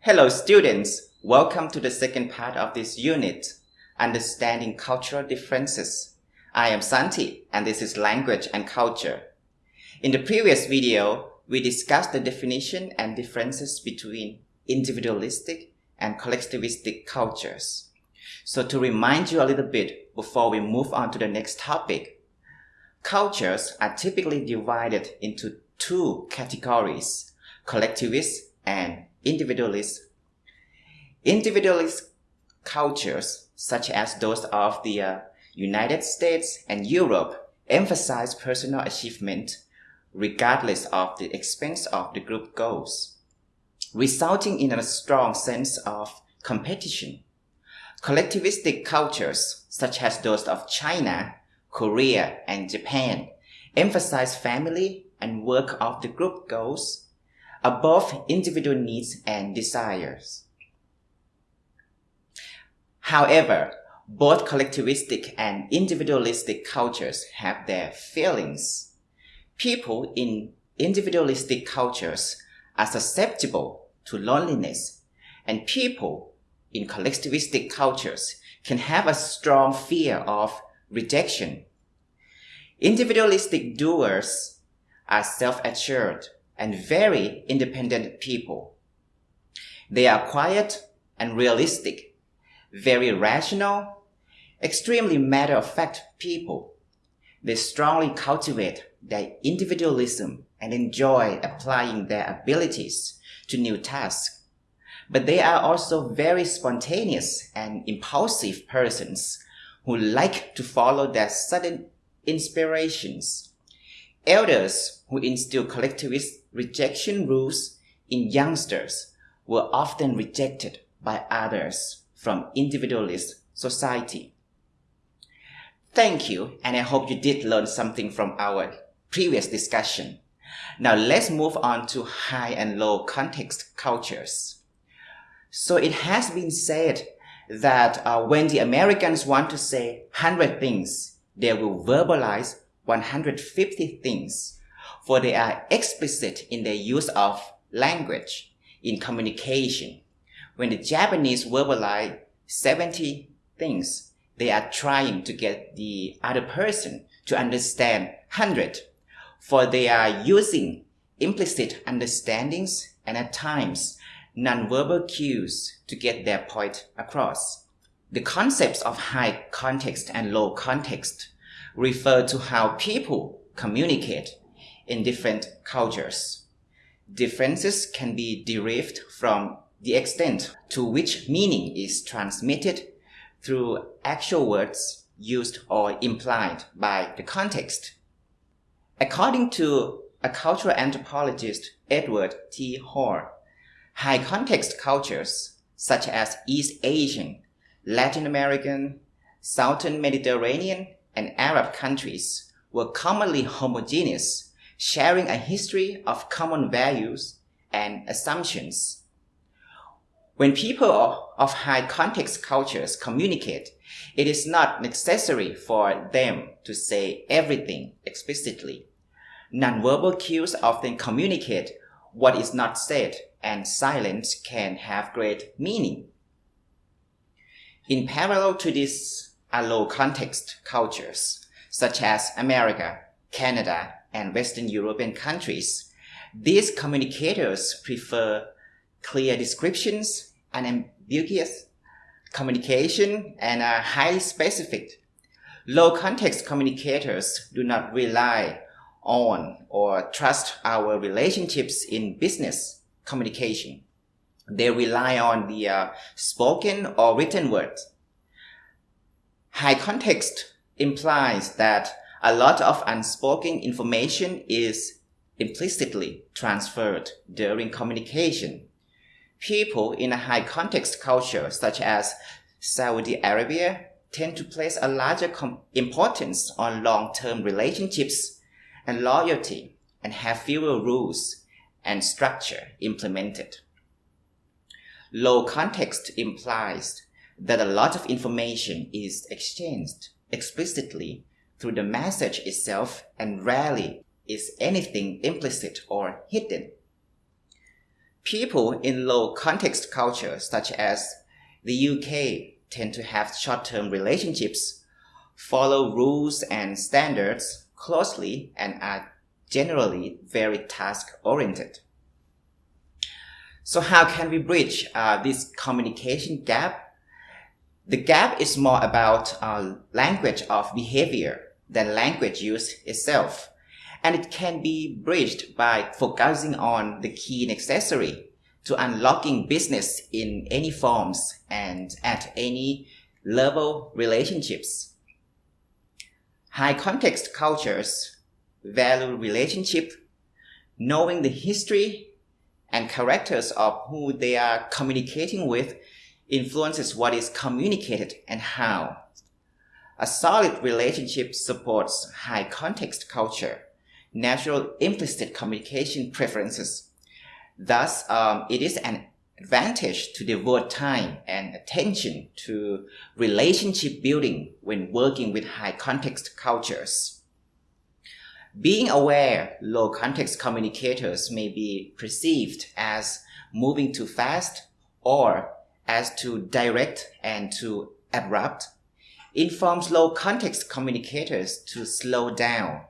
Hello students, welcome to the second part of this unit, Understanding Cultural Differences. I am Santi and this is Language and Culture. In the previous video, we discussed the definition and differences between individualistic and collectivistic cultures. So to remind you a little bit before we move on to the next topic, cultures are typically divided into two categories, collectivist and individualist. Individualist cultures, such as those of the uh, United States and Europe, emphasize personal achievement regardless of the expense of the group goals, resulting in a strong sense of competition. Collectivistic cultures, such as those of China, Korea, and Japan, emphasize family and work of the group goals above individual needs and desires. However, both collectivistic and individualistic cultures have their failings. People in individualistic cultures are susceptible to loneliness, and people in collectivistic cultures can have a strong fear of rejection. Individualistic doers are self-assured and very independent people. They are quiet and realistic, very rational, extremely matter-of-fact people. They strongly cultivate their individualism and enjoy applying their abilities to new tasks. But they are also very spontaneous and impulsive persons who like to follow their sudden inspirations. Elders who instill collectivist rejection rules in youngsters were often rejected by others from individualist society. Thank you, and I hope you did learn something from our previous discussion. Now let's move on to high and low context cultures. So it has been said that uh, when the Americans want to say 100 things, they will verbalize 150 things for they are explicit in their use of language in communication. When the Japanese verbalize 70 things, they are trying to get the other person to understand 100, for they are using implicit understandings and at times nonverbal cues to get their point across. The concepts of high context and low context refer to how people communicate in different cultures. Differences can be derived from the extent to which meaning is transmitted through actual words used or implied by the context. According to a cultural anthropologist Edward T. Hall, high context cultures such as East Asian, Latin American, Southern Mediterranean, and Arab countries were commonly homogeneous sharing a history of common values and assumptions. When people of high context cultures communicate, it is not necessary for them to say everything explicitly. Nonverbal cues often communicate what is not said, and silence can have great meaning. In parallel to these low context cultures, such as America, Canada, and Western European countries. These communicators prefer clear descriptions, unambiguous communication, and are highly specific. Low context communicators do not rely on or trust our relationships in business communication. They rely on the uh, spoken or written words. High context implies that a lot of unspoken information is implicitly transferred during communication. People in a high context culture such as Saudi Arabia tend to place a larger importance on long-term relationships and loyalty and have fewer rules and structure implemented. Low context implies that a lot of information is exchanged explicitly through the message itself and rarely is anything implicit or hidden. People in low context cultures such as the UK tend to have short-term relationships, follow rules and standards closely and are generally very task-oriented. So how can we bridge uh, this communication gap? The gap is more about uh, language of behavior than language use itself. And it can be bridged by focusing on the key necessary to unlocking business in any forms and at any level relationships. High context cultures value relationship, knowing the history and characters of who they are communicating with influences what is communicated and how. A solid relationship supports high context culture, natural implicit communication preferences, Thus, um, it is an advantage to devote time and attention to relationship building when working with high context cultures. Being aware low context communicators may be perceived as moving too fast or as too direct and too abrupt. Informs low context communicators to slow down